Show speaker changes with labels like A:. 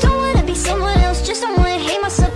A: Don't wanna be someone else, just don't wanna hate myself